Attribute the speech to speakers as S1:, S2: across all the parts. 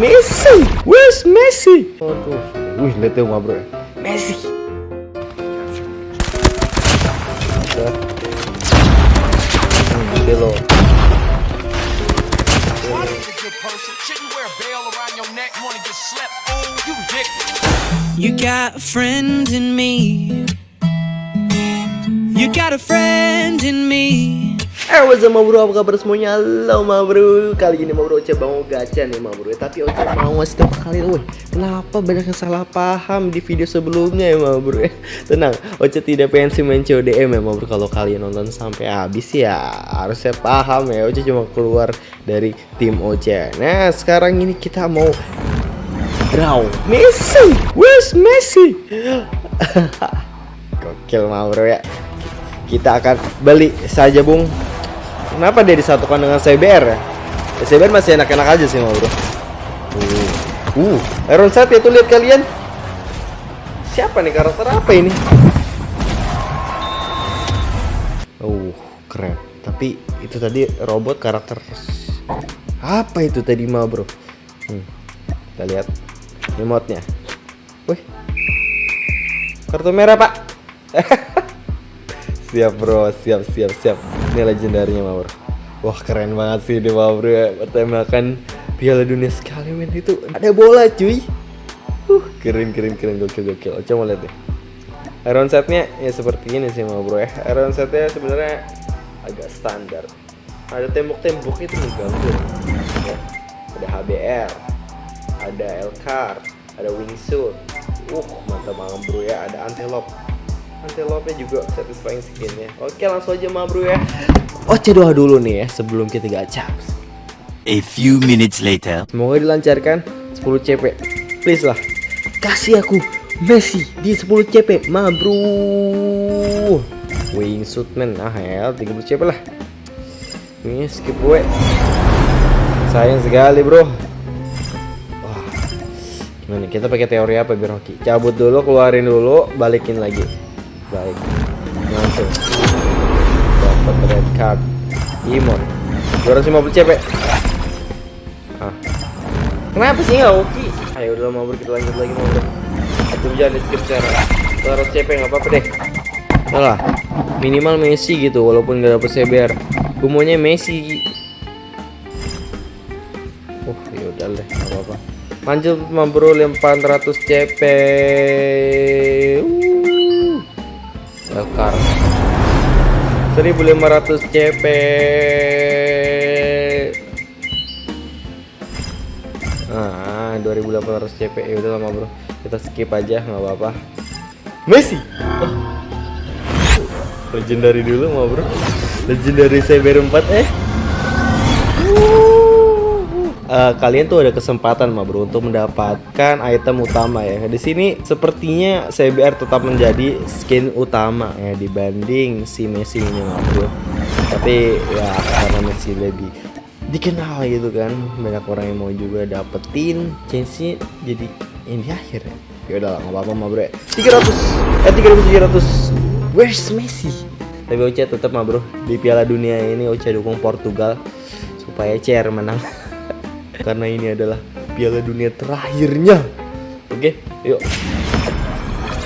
S1: Messi? Where's Messi? Aduh Wih lihat tuh ma bro Messi. Hmm, Nanti lo
S2: You got a friend in me. You got a friend in me.
S1: Eh what's up bro apa kabar semuanya? Halo ma bro Kali ini ma bro Oce mau gacha nih ma bro Tapi Oce mau ngasih tau kalian Wih kenapa banyak yang salah paham di video sebelumnya ya ma bro Tenang. Oce tidak pensi main CODM ya ma bro Kalau kalian nonton sampai habis ya Harusnya paham ya. Oce cuma keluar dari tim Oce Nah sekarang ini kita mau Draw Messi. Where's Messi. Gokil ma bro ya. Kita akan beli saja bung Kenapa dia disatukan dengan CBR ya? ya CBR masih enak-enak aja sih mau bro. Uh, uh. Iron Sight itu lihat kalian. Siapa nih karakter apa ini? Uh, keren. Tapi itu tadi robot karakter Apa itu tadi mau bro? Hmm, kita lihat Remote-nya. Wih. Kartu merah pak siap bro. Siap siap siap. Ini legendarnya mawar wah keren banget sih ini mawar ya. Pertembakan piala dunia sekali men. Itu ada bola cuy. Uh keren keren keren. Gokil gokil. Coba lihat deh. Iron setnya ya seperti ini sih bro ya. Iron setnya sebenarnya agak standar. Ada tembok-tembok itu mengganggu ya. ada HBR ada Elcar ada wingsuit. Uh mantap banget bro ya. Ada antelope antelope juga satisfying skinnya. Oke langsung aja ma bro ya. Oce doa dulu nih ya sebelum kita gacha
S3: A few minutes later.
S1: semoga dilancarkan 10 CP please lah. Kasih aku Messi di 10 CP ma bro. Wingsuit man. Ah ya 30 CP lah. Ini skip gue. Sayang sekali bro. Wah. Gimana kita pakai teori apa biar hoki? Cabut dulu keluarin dulu balikin lagi baik. Langsung. Dapat red card. Imon. 250 CP ah kenapa sih nggak oke ayo udah mau kita lanjut lagi mau bro aku jangan di skip sekarang. 200 CP nggak apa-apa deh. Lah. Minimal Messi gitu walaupun nggak dapet CBR gue Messi. Oh ya udah deh apa-apa. Lanjut bro 400 CP uh. Elkar 1500 CP Ah 2800 CP ya udah lama bro. Kita skip aja nggak apa-apa. Messi! Oh. legendary dulu mau bro. Legendary CBR 4 eh uh, kalian tuh ada kesempatan mah bro untuk mendapatkan item utama ya. Di sini sepertinya CBR tetap menjadi skin utama ya dibanding si Messi ini mah bro. Tapi ya karena Messi lebih dikenal gitu kan, banyak orang yang mau juga dapetin chance jadi ini akhir ya. Ya udah nggak apa-apa mah bro. 300 eh 3700 Where's Messi? Tapi Oce tetap mah bro di Piala Dunia ini Oce dukung Portugal supaya CR menang. Karena ini adalah piala dunia terakhirnya. Oke yuk.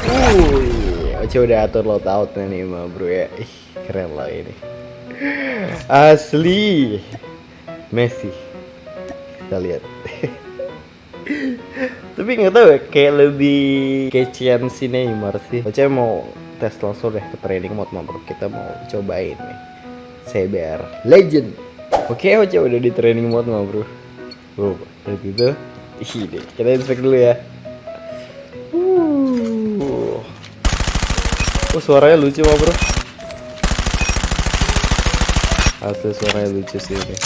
S1: Wuih, Oce udah atur loadout nih mah bro ya. Ih, keren lah ini. Asli Messi. Kita lihat. Tapi nggak tahu ya kayak lebih kecian si Neymar sih. Oce mau tes langsung deh ke training mode mah bro. Kita mau cobain nih. CBR Legend. Oke Oce udah di training mode mah bro Oh, kayak gitu. Ini kita inspect dulu ya. Uh. Oh, suaranya lucu mah, Bro. Asli suaranya lucu sih ini.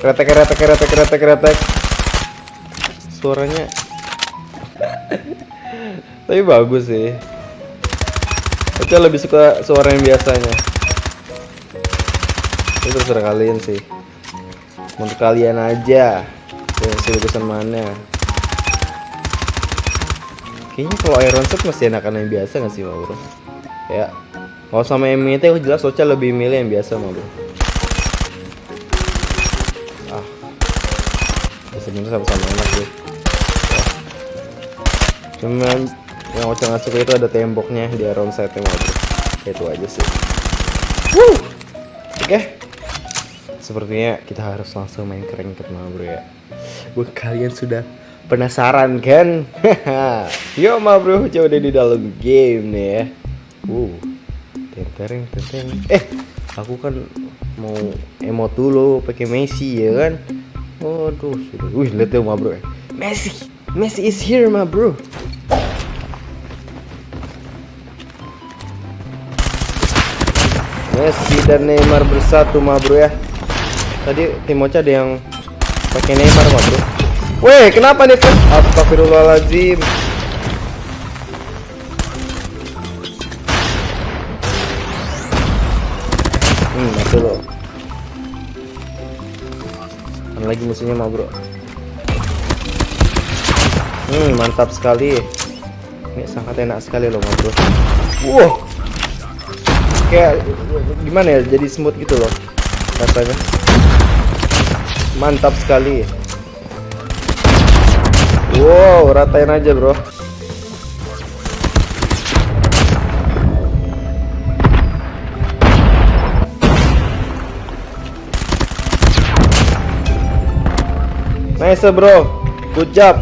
S1: Kretek, kretek, kretek, kretek, kretek. Suaranya Tapi bagus sih. Aku lebih suka suara yang biasanya itu terserah kalian sih. Untuk kalian aja sih pesan mana kayaknya kalau Iron Set masih enakan yang biasa nggak sih bro? Ya. Kalau sama MT jelas Ocha lebih milih yang biasa bro. Ya, sebenarnya sama-sama enak sih. Cuman yang Ocha nggak suka itu ada temboknya di around side nya bro. Itu aja sih. Wuh. oke sepertinya kita harus langsung main keren ke bro ya. Buat kalian sudah penasaran kan? Yo ma bro coba udah di dalam game nih ya. Uh tenteng tenteng eh aku kan mau emot dulu pakai Messi ya kan? Waduh sudah. Wih lihat tuh ma bro ya. Messi Messi is here ma bro. Messi dan Neymar bersatu ma bro ya tadi tim Ocha ada yang pakai Neymar ma bro. Weh kenapa nih Fred? Astagfirullahaladzim. Hmm mati lo. Ada lagi musuhnya ma bro. Hmm mantap sekali. Ini sangat enak sekali loh bro. Wow. Kayak gimana ya jadi smooth gitu loh rasanya Mantap sekali Wow ratain aja bro Nice bro, good job.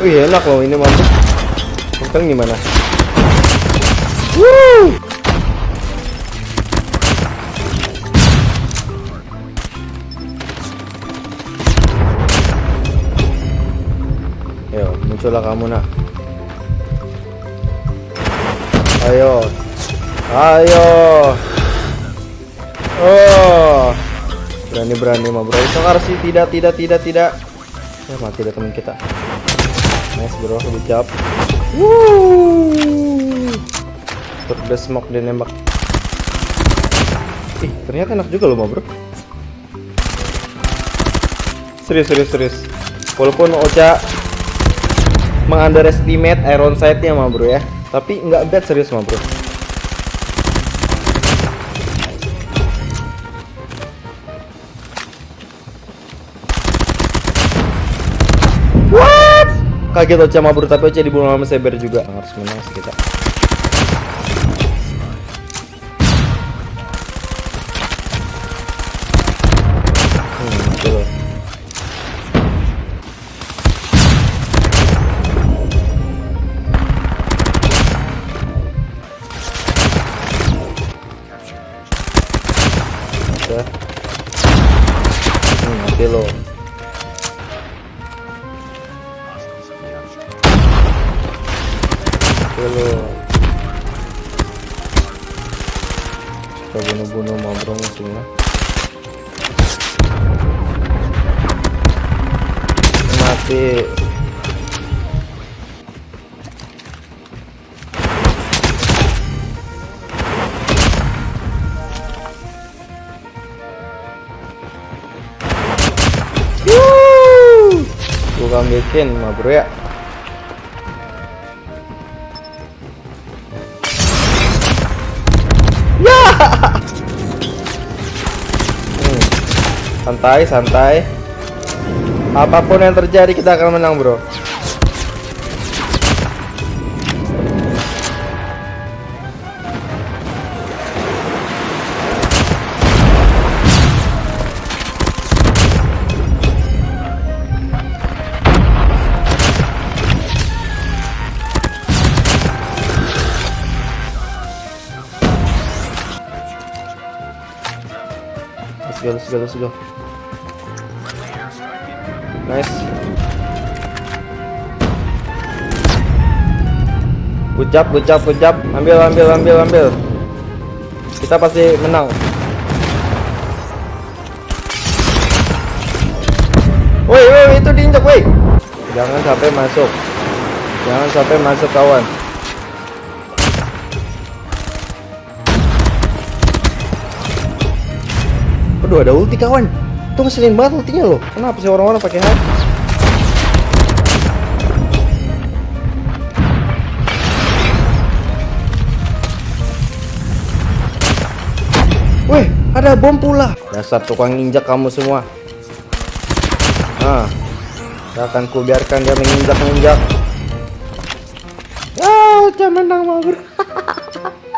S1: Wih enak loh ini mantap. Sekarang gimana? Woo! Ayo, muncullah kamu nak. Ayo, ayo. Oh, berani-berani mah bro. Sokar sih tidak, tidak, tidak, tidak. Ya mati dah teman kita. Nice bro, good job. Woo. Tur smoke dia nembak. Ih, ternyata enak juga loh mah bro. Serius, serius, serius. Walaupun Ocha mengunderestimate iron sight-nya mah bro ya. Tapi nggak bad serius mah bro. What? Kaget Ocha mabur tapi Ocha dibunuh sama Saber juga. Harus menang sih kita. Musuhnya. Mati. Wuh. Bukan bikin, ma bro ya. Santai, santai. Apa pun yang terjadi kita akan menang, Bro. Let's go, let's go, let's go. Nice. Job, good job. Ambil, ambil, ambil, ambil. Kita pasti menang. Woi, woi, itu diinjak, woi. Jangan sampai masuk. Jangan sampai masuk kawan. Aduh ada ulti kawan Itu ngeselin banget ultinya loh Kenapa sih orang-orang pakai hati Weh Ada bom pula. Dasar tukang injak kamu semua. Nah, akan kubiarkan dia menginjak-injak. Ah, udah menang bro.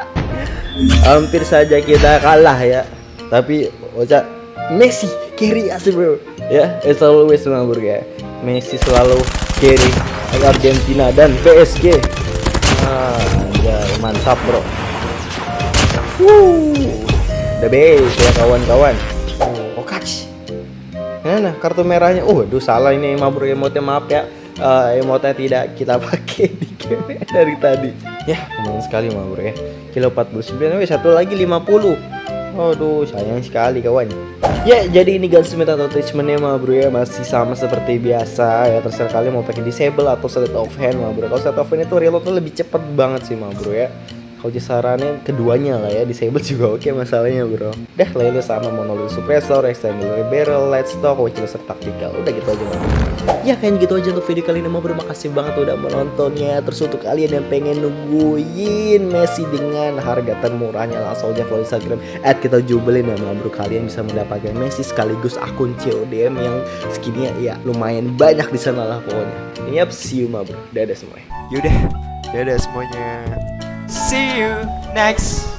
S1: Hampir saja kita kalah ya. Tapi Ocha Messi carry us bro. Ya, as always mah bro ya. Messi selalu carry Argentina dan PSG. Ah, mantap bro. Wuh, the best ya kawan-kawan. Oh, catch. Mana kartu merahnya? Oh, aduh salah ini mah bro emotnya maaf ya. Eh, emotnya tidak kita pakai di game dari tadi. Ya, lumayan sekali mah bro ya. Kilo 49, weh satu lagi 50. Aduh, sayang sekali kawan. Ya, jadi ini gunsmith atau attachmentnya mah bro ya masih sama seperti biasa ya terserah kalian mau pakai disable atau sleight of hand mah bro. Kalau sleight of hand itu reloadnya lebih cepet banget sih mah bro ya. Kalau disarannya keduanya lah ya, disable juga oke masalahnya bro. Dah lainnya sama monolith suppressor, extended barrel, light stock, wheelchair tactical. Udah gitu aja mah. Ya kayaknya gitu aja untuk video kali ini mau berterima kasih banget udah menontonnya Terus untuk kalian yang pengen nungguin Messi dengan harga termurahnya langsung aja follow Instagram At kita jubelin ya ma bro Kalian bisa mendapatkan Messi sekaligus akun CODM yang skinnya ya lumayan banyak di sana lah pokoknya Yap see you ma bro Dadah semuanya
S4: Yaudah, dadah semuanya. See you next